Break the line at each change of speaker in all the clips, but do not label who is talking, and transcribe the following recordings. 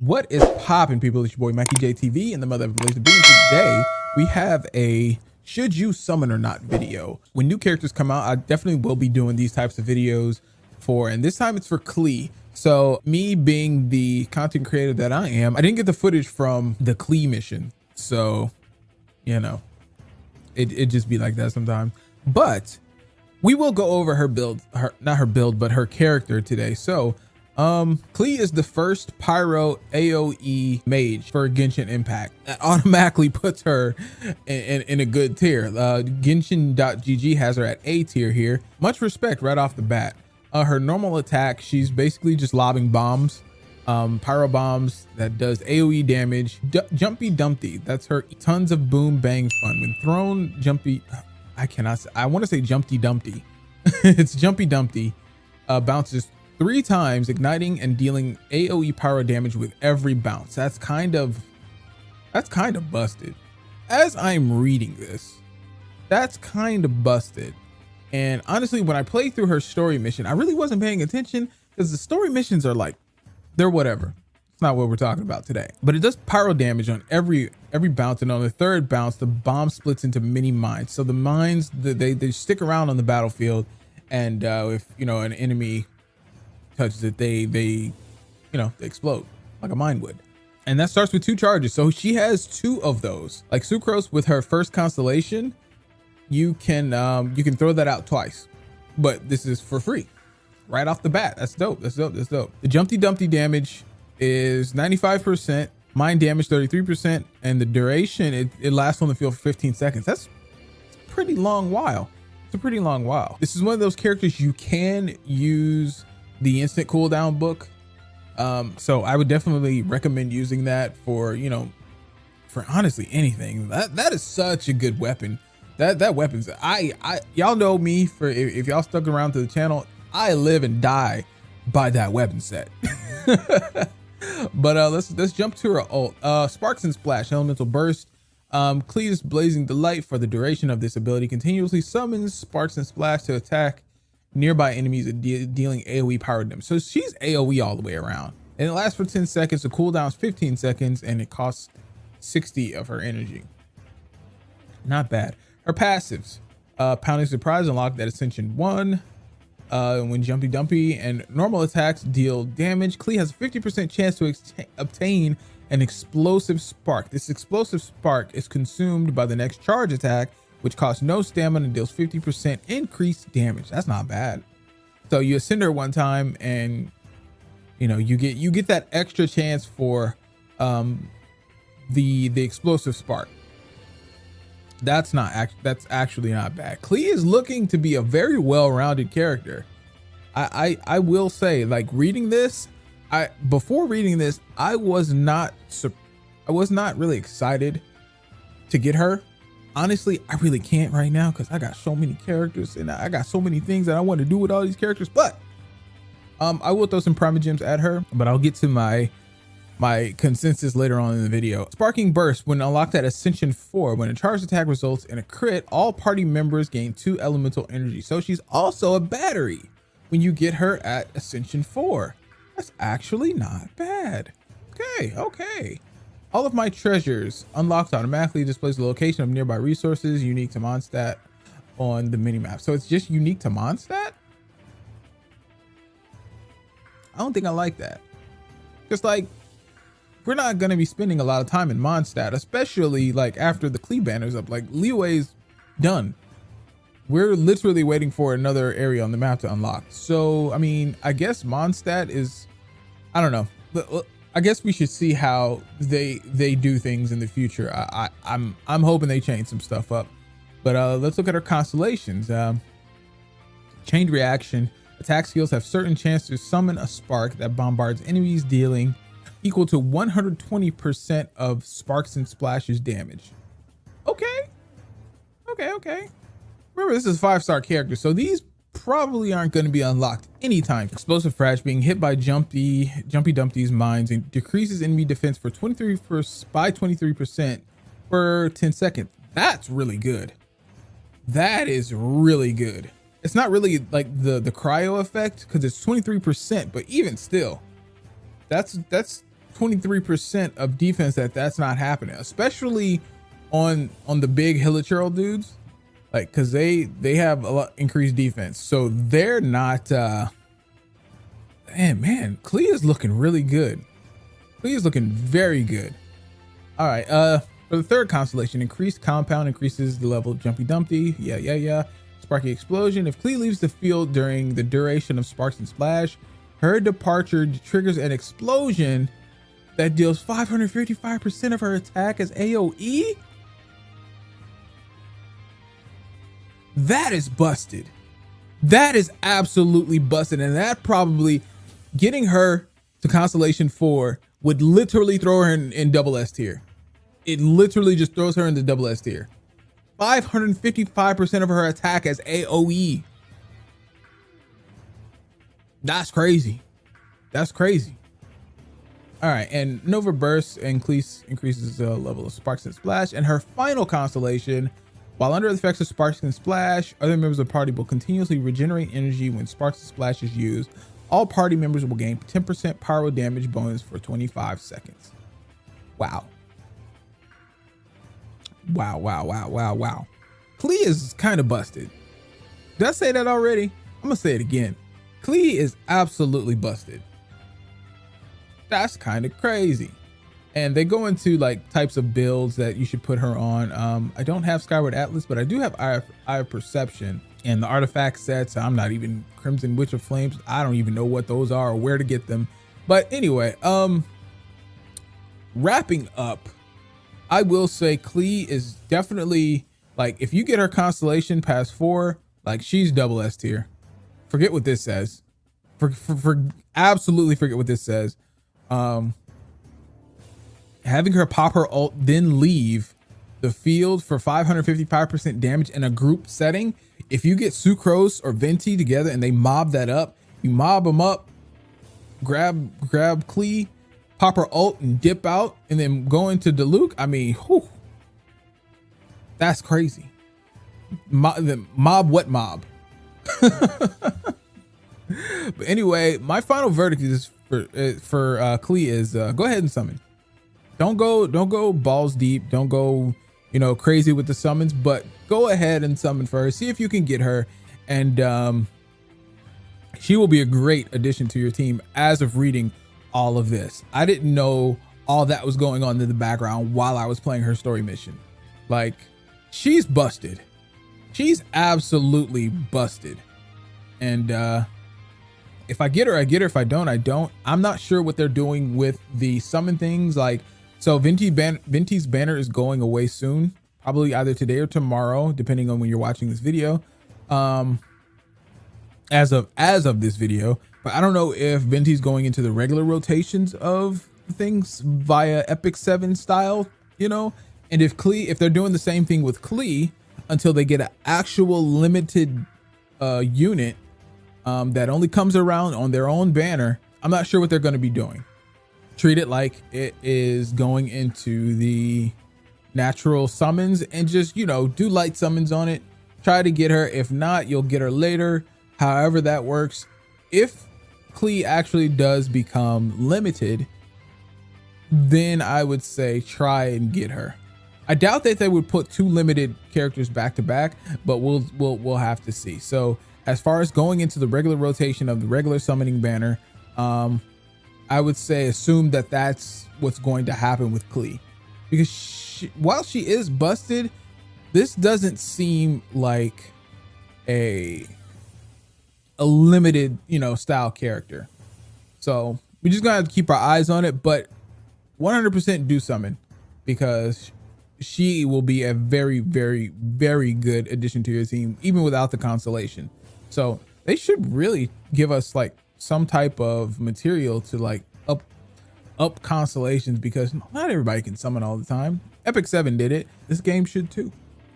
What is popping, people? It's your boy Mikey JTV and the mother of Blazer Being. Today, we have a should you summon or not video. When new characters come out, I definitely will be doing these types of videos for, and this time it's for Klee. So me being the content creator that I am, I didn't get the footage from the Klee mission. So, you know, it, it just be like that sometimes. But we will go over her build, her not her build, but her character today. So um, Klee is the first Pyro AoE mage for Genshin Impact. That automatically puts her in, in, in a good tier. Uh, Genshin.gg has her at A tier here. Much respect right off the bat. Uh, her normal attack, she's basically just lobbing bombs, um, pyro bombs that does AoE damage. D jumpy Dumpty, that's her tons of boom bang fun. When thrown, Jumpy, I cannot, say, I want to say Jumpy Dumpty. it's Jumpy Dumpty, uh, bounces three times, igniting and dealing AoE pyro damage with every bounce. That's kind of, that's kind of busted. As I'm reading this, that's kind of busted. And honestly, when I played through her story mission, I really wasn't paying attention because the story missions are like, they're whatever. It's not what we're talking about today. But it does pyro damage on every every bounce. And on the third bounce, the bomb splits into mini mines. So the mines, they, they stick around on the battlefield. And uh, if, you know, an enemy touches it, they, they, you know, they explode like a mine would and that starts with two charges. So she has two of those. Like Sucrose with her first constellation, you can um, you can throw that out twice, but this is for free right off the bat. That's dope. That's dope. That's dope. The Jumpty Dumpty damage is 95%, mine damage 33%, and the duration, it, it lasts on the field for 15 seconds. That's a pretty long while. It's a pretty long while. This is one of those characters you can use the instant cooldown book. Um, so I would definitely recommend using that for, you know, for honestly anything. That that is such a good weapon that that weapons i i y'all know me for if, if y'all stuck around to the channel i live and die by that weapon set but uh let's let's jump to her ult uh sparks and splash elemental burst um Klee's blazing delight for the duration of this ability continuously summons sparks and splash to attack nearby enemies and de dealing aoe power them. So she's aoe all the way around. And it lasts for 10 seconds. The cooldown is 15 seconds and it costs 60 of her energy. Not bad. Her passives, uh, Pounding Surprise unlocked that Ascension 1. Uh, when Jumpy Dumpy and normal attacks deal damage, Klee has a 50% chance to obtain an explosive spark. This explosive spark is consumed by the next charge attack, which costs no stamina and deals 50% increased damage. That's not bad. So you ascend her one time and you know you get you get that extra chance for um the the explosive spark that's not act that's actually not bad. Klee is looking to be a very well-rounded character. I, I I will say, like reading this, I before reading this, I was not I was not really excited to get her. Honestly, I really can't right now because I got so many characters and I got so many things that I want to do with all these characters. But um, I will throw some Primogems at her, but I'll get to my my consensus later on in the video. Sparking Burst, when unlocked at Ascension 4, when a charged attack results in a crit, all party members gain two elemental energy. So she's also a battery when you get her at Ascension 4. That's actually not bad. Okay, okay. All of my treasures unlocked automatically displays the location of nearby resources unique to Mondstadt on the minimap. So it's just unique to Mondstadt? I don't think I like that. Just like we're not going to be spending a lot of time in Mondstadt, especially like after the Klee banner's up. Like Liyue's done. We're literally waiting for another area on the map to unlock. So, I mean, I guess Mondstadt is, I don't know. Uh, I guess we should see how they they do things in the future. I, I am I'm, I'm hoping they change some stuff up. But uh, let's look at our constellations. Um, chained reaction. Attack skills have certain chance to summon a spark that bombards enemies, dealing equal to 120% of Sparks and Splashes damage. Okay. Okay, okay. Remember, this is five-star character, so these probably aren't going to be unlocked anytime. Explosive Frags being hit by Jumpy, Jumpy Dumpty's mines and decreases enemy defense for 23 for, by 23% for 10 seconds. That's really good. That is really good. It's not really like the, the cryo effect because it's 23%, but even still, that's, that's 23% of defense that that's not happening, especially on on the big Hilichurl dudes. Like cuz they they have a lot increased defense. So they're not uh man, man, Klee is looking really good. Klee is looking very good. All right, uh for the third constellation, increased compound increases the level of Jumpy Dumpty. Yeah, yeah, yeah. Sparky Explosion. If Klee leaves the field during the duration of Sparks and Splash, her departure triggers an explosion that deals 555% of her attack as AoE? That is busted. That is absolutely busted. And that probably getting her to Constellation 4 would literally throw her in, in double S tier. It literally just throws her into double S tier. 555% of her attack as AoE. That's crazy. That's crazy. All right, and Nova Burst and increase, increases the level of Sparks and Splash. And her final constellation, while under the effects of Sparks and Splash, other members of the party will continuously regenerate energy when Sparks and Splash is used. All party members will gain 10% pyro damage bonus for 25 seconds. Wow. Wow, wow, wow, wow, wow. Klee is kind of busted. Did I say that already? I'm gonna say it again. Klee is absolutely busted that's kind of crazy. And they go into like types of builds that you should put her on. Um, I don't have Skyward Atlas, but I do have Eye of, Eye of Perception and the artifact sets. I'm not even Crimson Witch of Flames. I don't even know what those are or where to get them. But anyway, um, wrapping up, I will say Klee is definitely like if you get her constellation past four, like she's double S tier. Forget what this says. For, for, for absolutely forget what this says um, having her pop her ult, then leave the field for 555% damage in a group setting. If you get Sucrose or Venti together and they mob that up, you mob them up, grab grab Klee, pop her ult and dip out, and then go into Diluc. I mean, whew, that's crazy. Mob, mob what mob? but anyway, my final verdict is for uh, for uh, Klee is uh, go ahead and summon. Don't go don't go balls deep. Don't go you know crazy with the summons, but go ahead and summon for her. See if you can get her, and um, she will be a great addition to your team. As of reading all of this, I didn't know all that was going on in the background while I was playing her story mission. Like she's busted. She's absolutely busted. And uh if I get her, I get her. If I don't, I don't. I'm not sure what they're doing with the summon things. Like, so Venti ban Venti's banner is going away soon, probably either today or tomorrow, depending on when you're watching this video. Um, as of as of this video, but I don't know if Venti's going into the regular rotations of things via Epic Seven style, you know. And if Klee, if they're doing the same thing with Klee until they get an actual limited uh, unit um, that only comes around on their own banner, I'm not sure what they're going to be doing. Treat it like it is going into the natural summons and just, you know, do light summons on it. Try to get her. If not, you'll get her later. However that works. If Klee actually does become limited, then I would say try and get her. I doubt that they would put two limited characters back to back, but we'll we'll we'll have to see. So as far as going into the regular rotation of the regular summoning banner, um, I would say assume that that's what's going to happen with Klee. Because she, while she is busted, this doesn't seem like a a limited, you know, style character. So we just to keep our eyes on it, but 100% do summon because she will be a very, very, very good addition to your team, even without the constellation. So they should really give us like some type of material to like up up constellations because not everybody can summon all the time. Epic 7 did it. This game should too.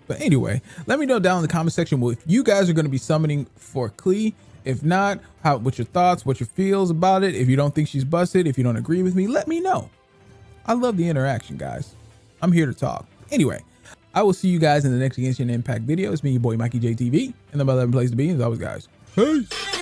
But anyway, let me know down in the comment section if you guys are going to be summoning for Klee. If not, how what's your thoughts, what your feels about it? If you don't think she's busted, if you don't agree with me, let me know. I love the interaction, guys. I'm here to talk. Anyway, I will see you guys in the next Genshin Impact video. It's me, your boy Mikey JTV, and the mother place to be. As always, guys. Peace.